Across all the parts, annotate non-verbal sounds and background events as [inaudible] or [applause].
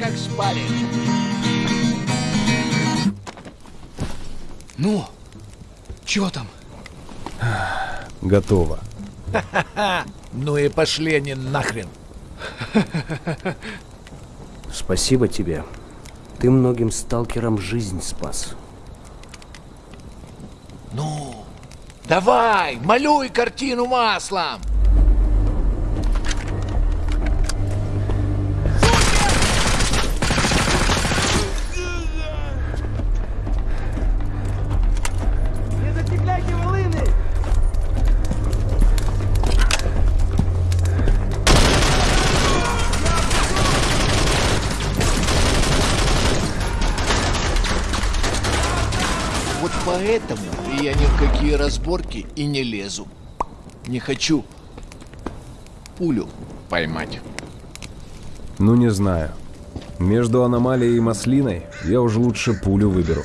как шпарит. Ну, чего там? Готово. [laughs] Ну и пошли они нахрен. [laughs] Спасибо тебе. Ты многим сталкерам жизнь спас. Ну, давай, малюй картину маслом. Вот поэтому я ни в какие разборки и не лезу. Не хочу пулю поймать. Ну, не знаю. Между аномалией и маслиной я уже лучше пулю выберу.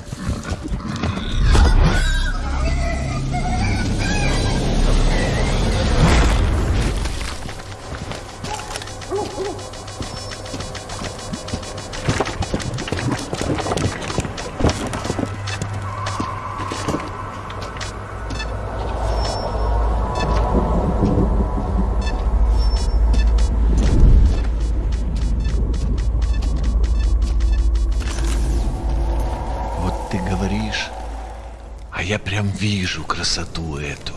Я прям вижу красоту эту.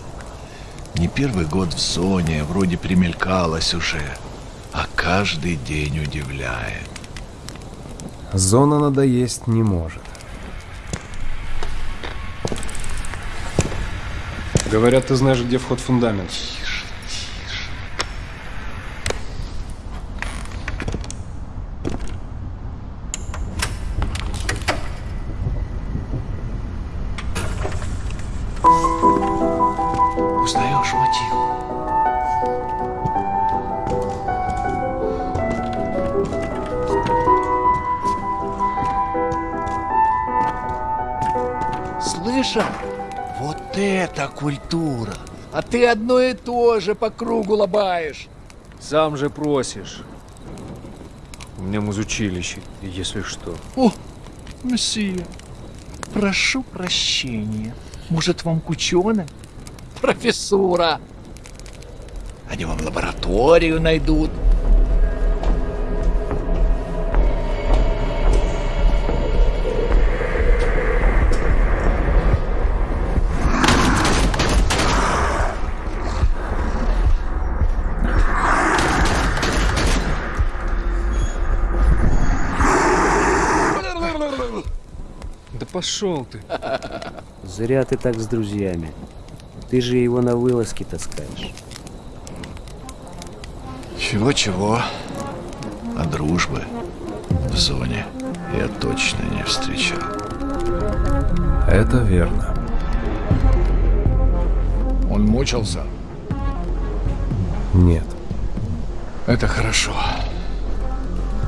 Не первый год в зоне, вроде примелькалась уже, а каждый день удивляет. Зона надоесть не может. Говорят, ты знаешь, где вход в фундамент. Слышал? Вот это культура! А ты одно и то же по кругу лобаешь. Сам же просишь. У меня музучилище, если что. О, месье, прошу прощения. Может, вам кученый? Профессура. Они вам лабораторию найдут. Пошел ты. Зря ты так с друзьями. Ты же его на вылазки таскаешь. Чего-чего, а дружбы в зоне я точно не встречал. Это верно. Он мучился? Нет. Это хорошо.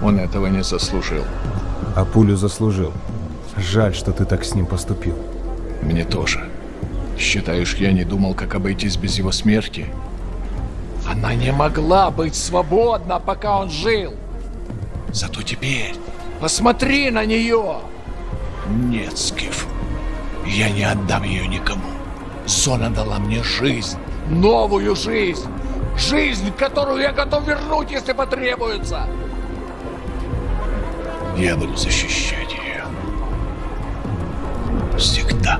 Он этого не заслужил. А пулю заслужил. Жаль, что ты так с ним поступил. Мне тоже. Считаешь, я не думал, как обойтись без его смерти? Она не могла быть свободна, пока он жил. Зато теперь посмотри на нее. Нет, Скиф, я не отдам ее никому. Зона дала мне жизнь, новую жизнь. Жизнь, которую я готов вернуть, если потребуется. Я буду защищать. Всегда.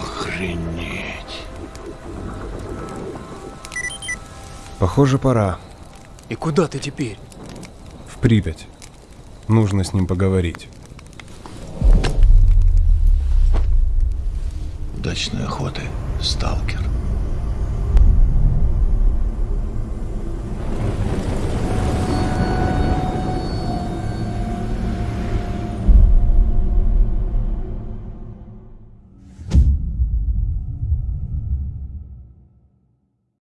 Охренеть. Похоже, пора. И куда ты теперь? В Припять. Нужно с ним поговорить. Удачной охоты, сталкер.